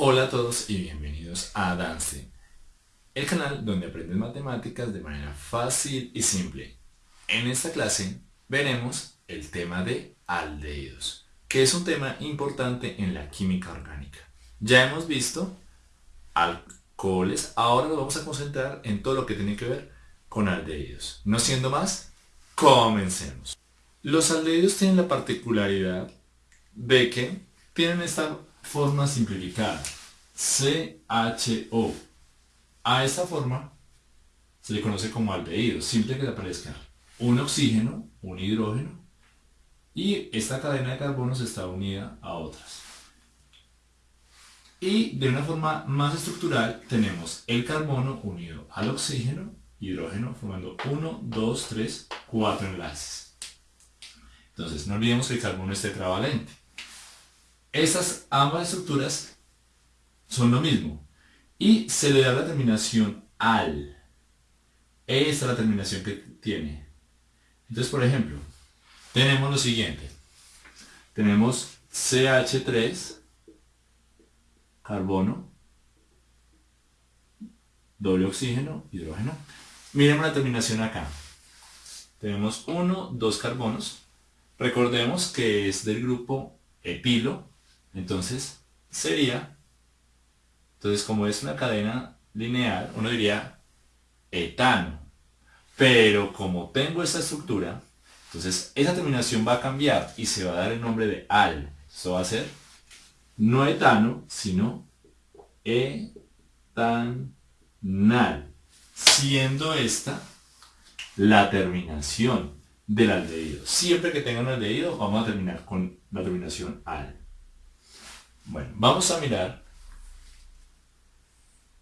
Hola a todos y bienvenidos a Dance, el canal donde aprendes matemáticas de manera fácil y simple. En esta clase veremos el tema de aldehídos, que es un tema importante en la química orgánica. Ya hemos visto alcoholes, ahora nos vamos a concentrar en todo lo que tiene que ver con aldehídos. No siendo más, comencemos. Los aldehídos tienen la particularidad de que tienen esta forma simplificada. CHO. A esta forma se le conoce como aldehído, simple que le aparezca un oxígeno, un hidrógeno, y esta cadena de carbonos está unida a otras. Y de una forma más estructural tenemos el carbono unido al oxígeno, hidrógeno, formando 1, 2, 3, 4 enlaces. Entonces no olvidemos que el carbono es tetravalente. Estas ambas estructuras son lo mismo. Y se le da la terminación al. Esta es la terminación que tiene. Entonces, por ejemplo, tenemos lo siguiente. Tenemos CH3, carbono, doble oxígeno, hidrógeno. Miremos la terminación acá. Tenemos uno, dos carbonos. Recordemos que es del grupo etilo entonces, sería, entonces como es una cadena lineal, uno diría etano. Pero como tengo esta estructura, entonces esa terminación va a cambiar y se va a dar el nombre de al. Eso va a ser no etano, sino etanal. Siendo esta la terminación del aldehído. Siempre que tenga un aldehído vamos a terminar con la terminación al. Bueno, vamos a mirar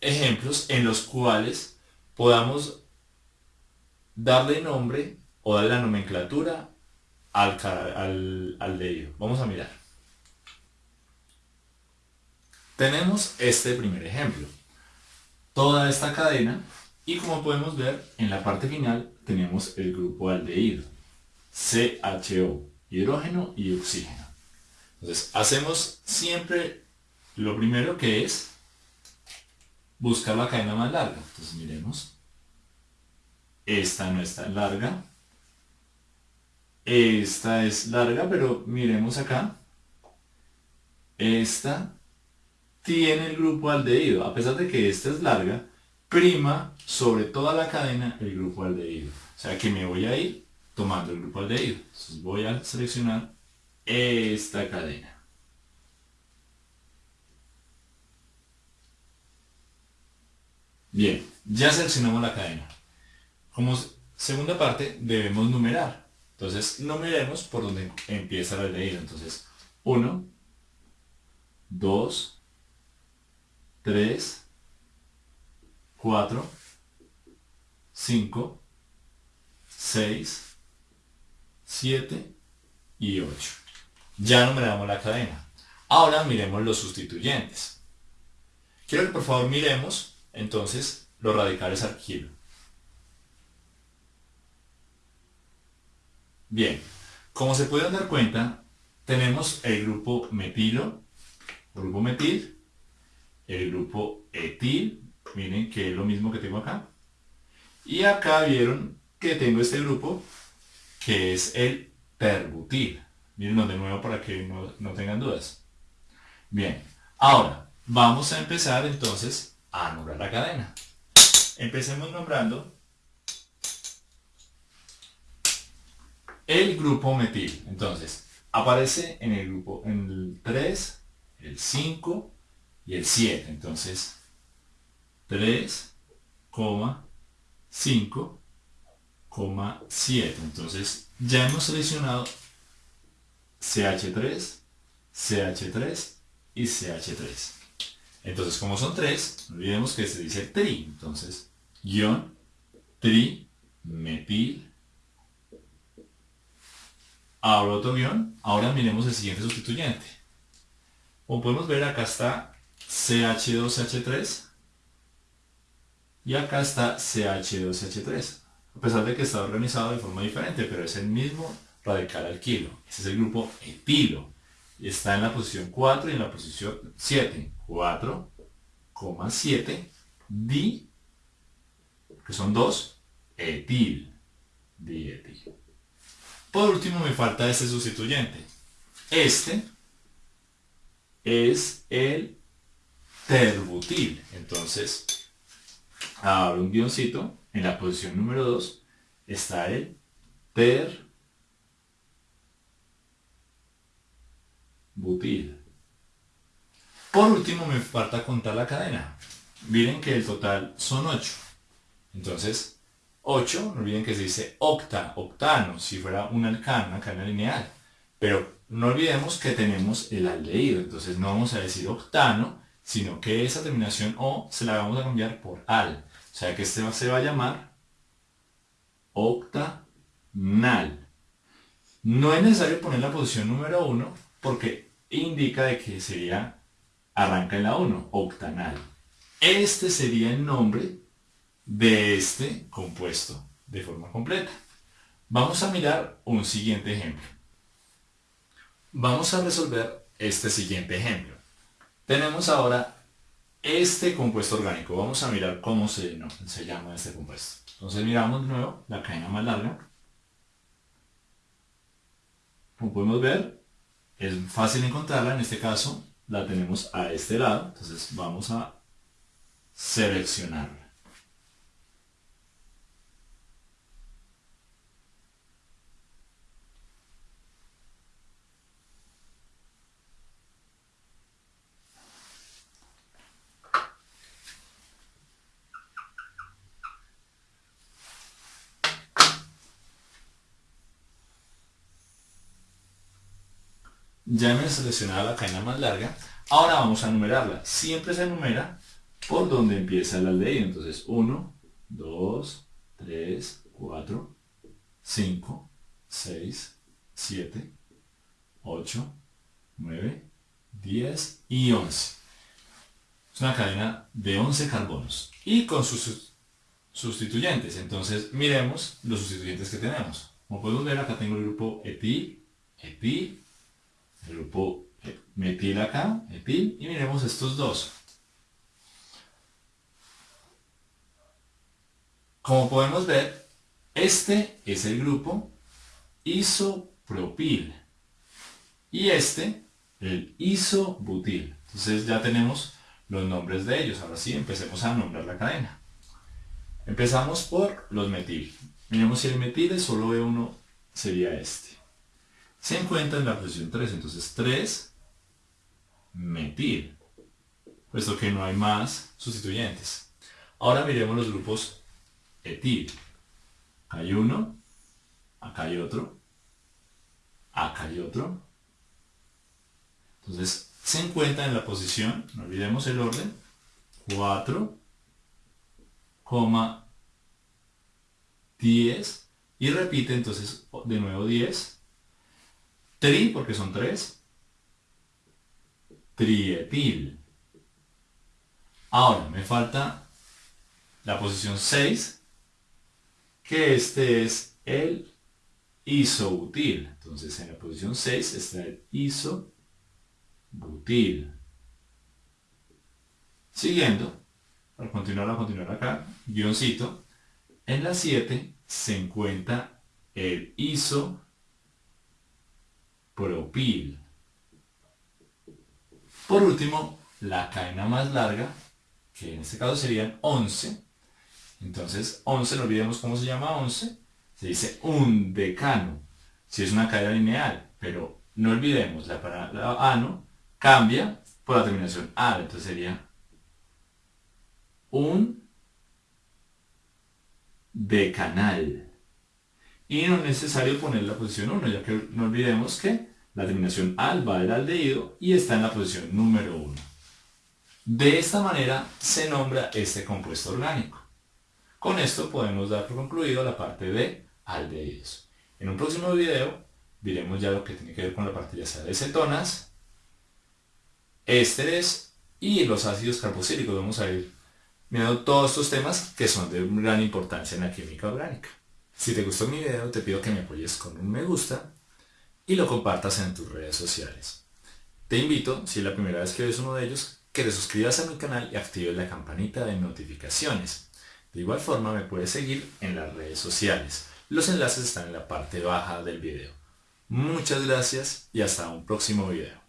ejemplos en los cuales podamos darle nombre o darle la nomenclatura al, al, al Vamos a mirar. Tenemos este primer ejemplo. Toda esta cadena y como podemos ver en la parte final tenemos el grupo aldehído. CHO, hidrógeno y oxígeno. Entonces, hacemos siempre lo primero que es buscar la cadena más larga. Entonces, miremos. Esta no es tan larga. Esta es larga, pero miremos acá. Esta tiene el grupo aldehído. A pesar de que esta es larga, prima sobre toda la cadena el grupo aldehído. O sea que me voy a ir tomando el grupo aldehído. Entonces voy a seleccionar esta cadena. Bien, ya seleccionamos la cadena. Como segunda parte debemos numerar. Entonces numeremos por donde empieza la leída. Entonces 1, 2, 3, 4, 5, 6, 7 y 8. Ya numeramos la cadena. Ahora miremos los sustituyentes. Quiero que por favor miremos entonces los radicales al. Bien, como se pueden dar cuenta, tenemos el grupo metilo, grupo metil, el grupo etil, miren que es lo mismo que tengo acá. Y acá vieron que tengo este grupo, que es el perbutil. Mírenlo de nuevo para que no, no tengan dudas. Bien, ahora vamos a empezar entonces a nombrar la cadena. Empecemos nombrando el grupo metil. Entonces, aparece en el grupo, en el 3, el 5 y el 7. Entonces, 3, 5, 7. Entonces, ya hemos seleccionado CH3, CH3 y CH3. Entonces, como son tres, no olvidemos que se dice tri. Entonces, guion, tri, metil. Ahora otro guion. Ahora miremos el siguiente sustituyente. Como podemos ver, acá está CH2CH3 y acá está CH2CH3. A pesar de que está organizado de forma diferente, pero es el mismo radical alquilo. Ese es el grupo etilo está en la posición 4 y en la posición 7. 4, 7, di, que son dos, etil, dietil. Por último me falta este sustituyente. Este es el terbutil. Entonces, ahora un guioncito, en la posición número 2 está el terbutil. Por último me falta contar la cadena. Miren que el total son 8. Entonces, 8, no olviden que se dice octa, octano, si fuera un alcano, una cadena lineal. Pero no olvidemos que tenemos el aldehído, entonces no vamos a decir octano, sino que esa terminación O se la vamos a cambiar por al. O sea que este se va a llamar octanal. No es necesario poner la posición número 1 porque indica de que sería, arranca en la 1, octanal. Este sería el nombre de este compuesto de forma completa. Vamos a mirar un siguiente ejemplo. Vamos a resolver este siguiente ejemplo. Tenemos ahora este compuesto orgánico. Vamos a mirar cómo se, se llama este compuesto. Entonces miramos de nuevo la cadena más larga. Como podemos ver, es fácil encontrarla. En este caso, la tenemos a este lado. Entonces vamos a seleccionarla. Ya hemos seleccionado la cadena más larga. Ahora vamos a numerarla. Siempre se numera por donde empieza el aldehído. Entonces 1, 2, 3, 4, 5, 6, 7, 8, 9, 10 y 11. Es una cadena de 11 carbonos. Y con sus sustituyentes. Entonces miremos los sustituyentes que tenemos. Como podemos ver acá tengo el grupo etil, etil, grupo metil acá, etil, y miremos estos dos. Como podemos ver, este es el grupo isopropil y este el isobutil. Entonces ya tenemos los nombres de ellos. Ahora sí, empecemos a nombrar la cadena. Empezamos por los metil. Miremos si el metil es solo E1 sería este se encuentra en la posición 3. Entonces 3 metil, puesto que no hay más sustituyentes. Ahora miremos los grupos etil. Acá hay uno, acá hay otro, acá hay otro. Entonces se encuentra en la posición, no olvidemos el orden, 4, 10 y repite entonces de nuevo 10 Tri, porque son tres. Trietil. Ahora, me falta la posición 6, que este es el isobutil. Entonces, en la posición 6 está el isobutil. Siguiendo, para continuar a continuar acá, guioncito, en la 7 se encuentra el iso propil. Por último, la cadena más larga, que en este caso serían 11. Entonces, 11, no olvidemos cómo se llama 11. Se dice un decano, si es una cadena lineal. Pero no olvidemos, la palabra ano cambia por la terminación al. Entonces sería un decanal. Y no es necesario poner la posición 1, ya que no olvidemos que la terminación al va del aldehído y está en la posición número 1. De esta manera se nombra este compuesto orgánico. Con esto podemos dar por concluido la parte de aldehídos. En un próximo video diremos ya lo que tiene que ver con la parte ya sea de cetonas, ésteres y los ácidos carboxílicos. Vamos a ir mirando todos estos temas que son de gran importancia en la química orgánica. Si te gustó mi video, te pido que me apoyes con un me gusta y lo compartas en tus redes sociales. Te invito, si es la primera vez que ves uno de ellos, que te suscribas a mi canal y actives la campanita de notificaciones. De igual forma me puedes seguir en las redes sociales. Los enlaces están en la parte baja del video. Muchas gracias y hasta un próximo video.